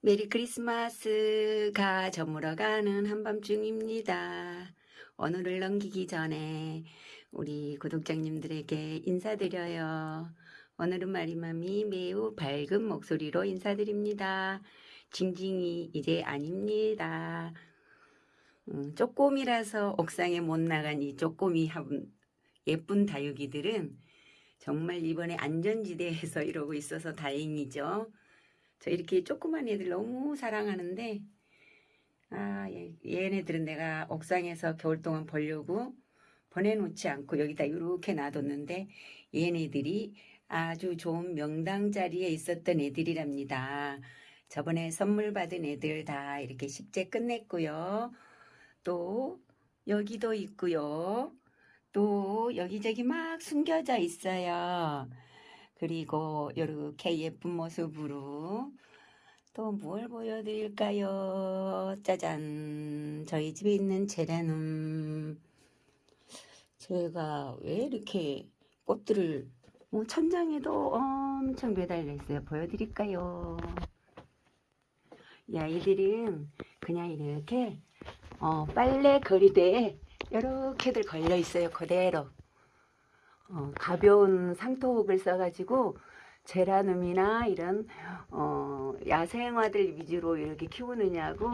메리 크리스마스가 저물어 가는 한밤중입니다. 오늘을 넘기기 전에 우리 구독자님들에게 인사드려요. 오늘은 마리맘이 매우 밝은 목소리로 인사드립니다. 징징이 이제 아닙니다. 음, 쪼꼬미라서 옥상에 못 나간 이 쪼꼬미 한 예쁜 다육이들은 정말 이번에 안전지대에서 이러고 있어서 다행이죠. 저 이렇게 조그만 애들 너무 사랑하는데 아 얘- 얘네들은 내가 옥상에서 겨울 동안 보려고 보내놓지 않고 여기다 이렇게 놔뒀는데 얘네들이 아주 좋은 명당 자리에 있었던 애들이랍니다. 저번에 선물 받은 애들 다 이렇게 식재 끝냈고요. 또 여기도 있고요. 또 여기저기 막 숨겨져 있어요. 그리고 이렇게 예쁜 모습으로 또 뭘 보여드릴까요? 짜잔! 저희 집에 있는 제라늄. 제가 왜 이렇게 꽃들을 뭐 천장에도 엄청 매달려 있어요. 보여드릴까요? 이 아이들은 그냥 이렇게 어, 빨래 거리대에 이렇게들 걸려 있어요. 그대로. 어, 가벼운 상토옥을 써가지고 제라늄이나 이런 어, 야생화들 위주로 이렇게 키우느냐고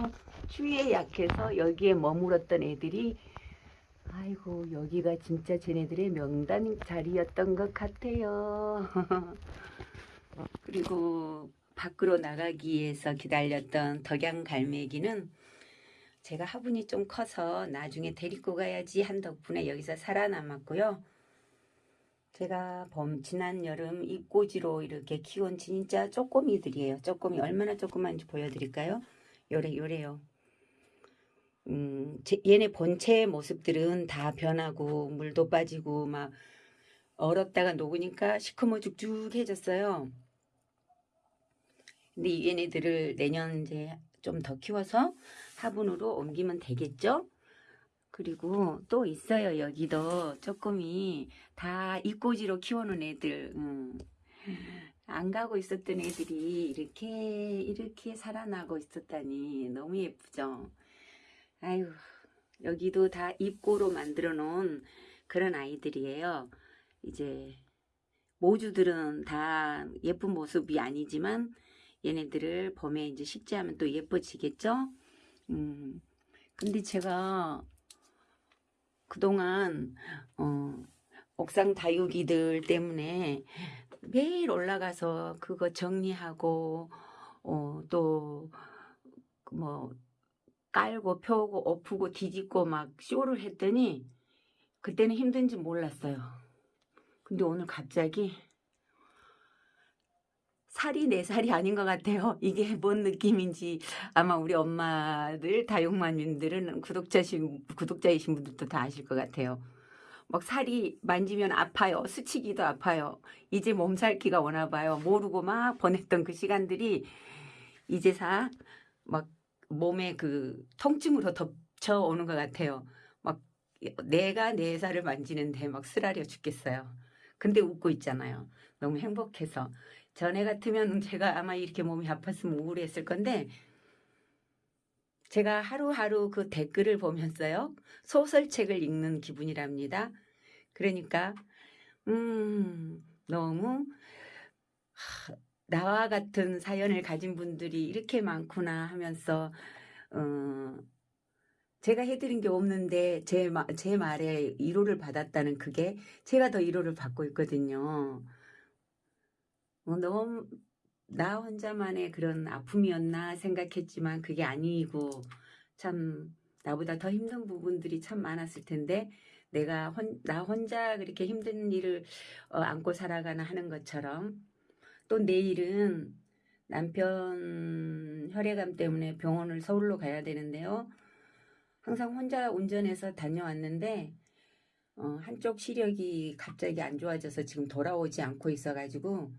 추위에 약해서 여기에 머물었던 애들이 아이고 여기가 진짜 쟤네들의 명단 자리였던 것 같아요. 그리고 밖으로 나가기 위해서 기다렸던 덕양 갈매기는 제가 화분이 좀 커서 나중에 데리고 가야지 한 덕분에 여기서 살아남았고요. 제가 봄 지난 여름 잎꽂이로 이렇게 키운 진짜 쪼꼬미들이에요. 쪼꼬미 얼마나 조그만지 보여드릴까요? 요래 요래요. 음, 제- 얘네 본체의 모습들은 다 변하고 물도 빠지고 막 얼었다가 녹으니까 시커머 죽죽해졌어요. 근데 이 얘네들을 내년 이제 좀 더 키워서 화분으로 옮기면 되겠죠? 그리고 또 있어요. 여기도 쪼꼬미 다 입꼬지로 키워놓은 애들. 음. 안 가고 있었던 애들이 이렇게 이렇게 살아나고 있었다니 너무 예쁘죠. 아유 여기도 다 입고로 만들어 놓은 그런 아이들이에요. 이제 모주들은 다 예쁜 모습이 아니지만 얘네들을 봄에 이제 식재하면 또 예뻐지겠죠. 음. 근데 제가 그동안 어, 옥상 다육이들 때문에 매일 올라가서 그거 정리하고 어, 또뭐 깔고 펴고 엎고 뒤집고 막 쇼를 했더니 그때는 힘든지 몰랐어요. 근데 오늘 갑자기 살이 내 살이 아닌 것 같아요. 이게 뭔 느낌인지 아마 우리 엄마들 다육마님들은 구독자신 구독자이신 분들도 다 아실 것 같아요. 막 살이 만지면 아파요. 스치기도 아파요. 이제 몸살기가 오나 봐요. 모르고 막 보냈던 그 시간들이 이제사 막 몸에 그 통증으로 덮쳐오는 것 같아요. 막 내가 내 살을 만지는데 막 쓰라려 죽겠어요. 근데 웃고 있잖아요. 너무 행복해서. 전에 같으면 제가 아마 이렇게 몸이 아팠으면 우울했을 건데 제가 하루하루 그 댓글을 보면서요. 소설책을 읽는 기분이랍니다. 그러니까 음 너무 하, 나와 같은 사연을 가진 분들이 이렇게 많구나 하면서 어, 제가 해드린 게 없는데 제, 마, 제 말에 위로를 받았다는 그게 제가 더 위로를 받고 있거든요. 어, 너무 나 혼자만의 그런 아픔이었나 생각했지만 그게 아니고 참 나보다 더 힘든 부분들이 참 많았을 텐데 내가 혼, 나 혼자 그렇게 힘든 일을 어, 안고 살아가나 하는 것처럼 또 내일은 남편 혈액암 때문에 병원을 서울로 가야 되는데요. 항상 혼자 운전해서 다녀왔는데 어, 한쪽 시력이 갑자기 안 좋아져서 지금 돌아오지 않고 있어가지고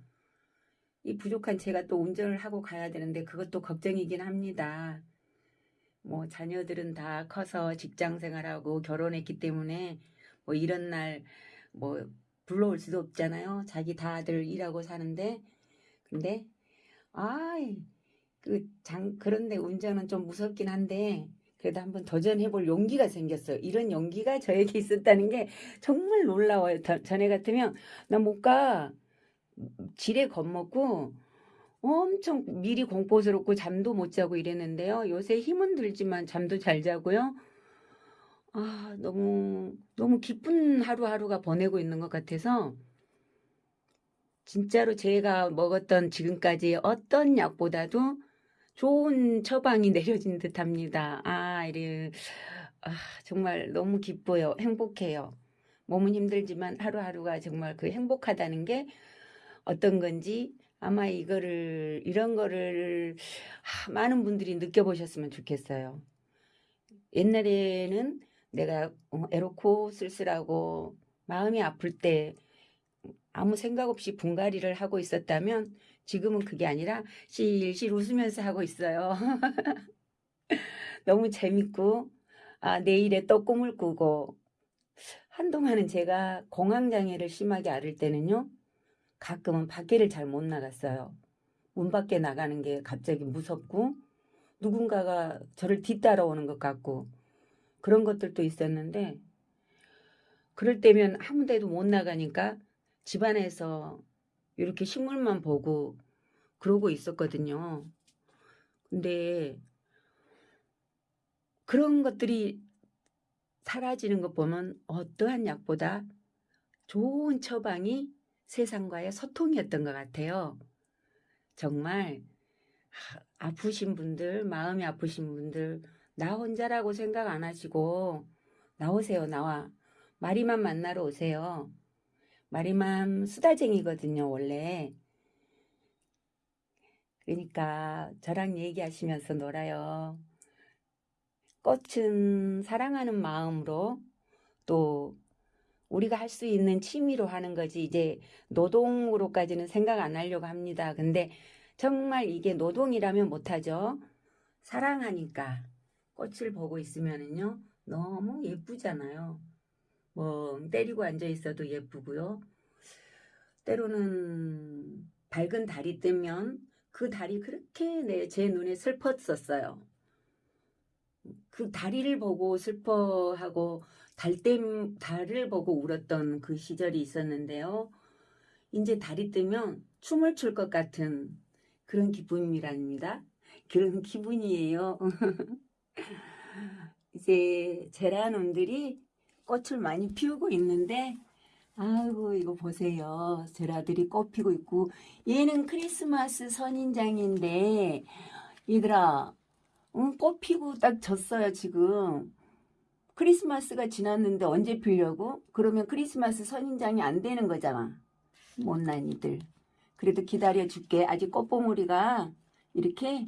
이 부족한 제가 또 운전을 하고 가야 되는데 그것도 걱정이긴 합니다. 뭐 자녀들은 다 커서 직장 생활하고 결혼했기 때문에 뭐 이런 날 뭐 불러올 수도 없잖아요. 자기 다들 일하고 사는데 근데 아이 그 장, 그런데 운전은 좀 무섭긴 한데, 그래도 한번 도전해볼 용기가 생겼어요. 이런 용기가 저에게 있었다는 게 정말 놀라워요. 더- 전에 같으면 나 못 가. 지레 겁먹고 엄청 미리 공포스럽고 잠도 못 자고 이랬는데요. 요새 힘은 들지만 잠도 잘 자고요. 아, 너무, 너무 기쁜 하루하루가 보내고 있는 것 같아서 진짜로 제가 먹었던 지금까지 어떤 약보다도 좋은 처방이 내려진 듯 합니다. 아, 이래, 아, 정말 너무 기뻐요. 행복해요. 몸은 힘들지만 하루하루가 정말 그 행복하다는 게 어떤 건지 아마 이거를, 이런 거를 아, 많은 분들이 느껴보셨으면 좋겠어요. 옛날에는 내가 어, 애롭고 쓸쓸하고 마음이 아플 때 아무 생각 없이 분갈이를 하고 있었다면 지금은 그게 아니라 실실 웃으면서 하고 있어요. 너무 재밌고 아, 내일에 또 꿈을 꾸고 한동안은 제가 공황장애를 심하게 앓을 때는요. 가끔은 밖에를 잘 못 나갔어요. 문 밖에 나가는 게 갑자기 무섭고 누군가가 저를 뒤따라오는 것 같고 그런 것들도 있었는데 그럴 때면 아무 데도 못 나가니까 집안에서 이렇게 식물만 보고 그러고 있었거든요. 근데 그런 것들이 사라지는 것 보면 어떠한 약보다 좋은 처방이 세상과의 소통이었던 것 같아요. 정말 하, 아프신 분들, 마음이 아프신 분들, 나 혼자라고 생각 안 하시고 나오세요, 나와. 마리만 만나러 오세요. 마리맘 수다쟁이거든요, 원래. 그러니까 저랑 얘기하시면서 놀아요. 꽃은 사랑하는 마음으로 또 우리가 할 수 있는 취미로 하는 거지 이제 노동으로까지는 생각 안 하려고 합니다. 근데 정말 이게 노동이라면 못하죠. 사랑하니까 꽃을 보고 있으면은요 너무 예쁘잖아요. 뭐 때리고 앉아 있어도 예쁘고요. 때로는 밝은 달이 뜨면 그 달이 그렇게 내, 제 눈에 슬펐었어요. 그 다리를 보고 슬퍼하고 달댐 달을 보고 울었던 그 시절이 있었는데요. 이제 달이 뜨면 춤을 출 것 같은 그런 기분이랍니다. 그런 기분이에요. 이제 제라늄들이 꽃을 많이 피우고 있는데 아이고 이거 보세요. 제라들이 꽃 피고 있고 얘는 크리스마스 선인장인데 얘들아 응, 꽃 피고 딱 졌어요 지금. 크리스마스가 지났는데 언제 피려고? 그러면 크리스마스 선인장이 안 되는 거잖아. 못난 이들. 그래도 기다려 줄게. 아직 꽃봉오리가 이렇게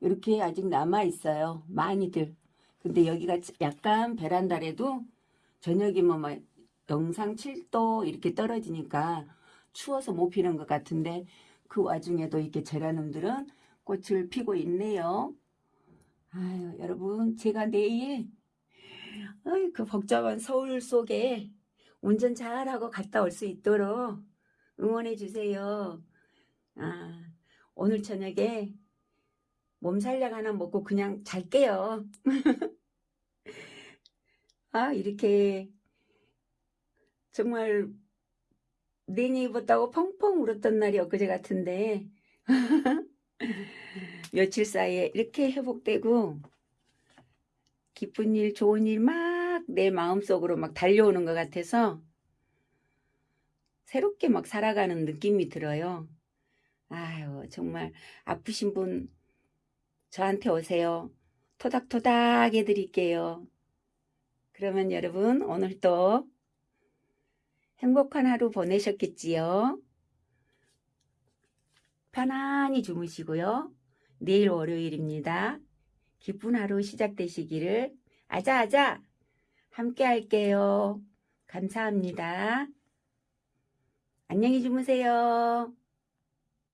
이렇게 아직 남아 있어요. 많이들. 근데 여기가 약간 베란다래도 저녁이면 막 영상 7도 이렇게 떨어지니까 추워서 못 피는 것 같은데 그 와중에도 이렇게 제라늄들은 꽃을 피고 있네요. 아유 여러분 제가 내일 어이, 그 복잡한 서울 속에 운전 잘하고 갔다 올 수 있도록 응원해 주세요. 아, 오늘 저녁에 몸살약 하나 먹고 그냥 잘게요. 아, 이렇게 정말 내니 입었다고 펑펑 울었던 날이 엊그제 같은데 며칠 사이에 이렇게 회복되고 기쁜 일, 좋은 일 막 내 마음속으로 막 달려오는 것 같아서 새롭게 막 살아가는 느낌이 들어요. 아유, 정말 아프신 분 저한테 오세요. 토닥토닥 해드릴게요. 그러면 여러분 오늘도 행복한 하루 보내셨겠지요? 편안히 주무시고요. 내일 월요일입니다. 기쁜 하루 시작되시기를 아자아자 함께 할게요. 감사합니다. 안녕히 주무세요.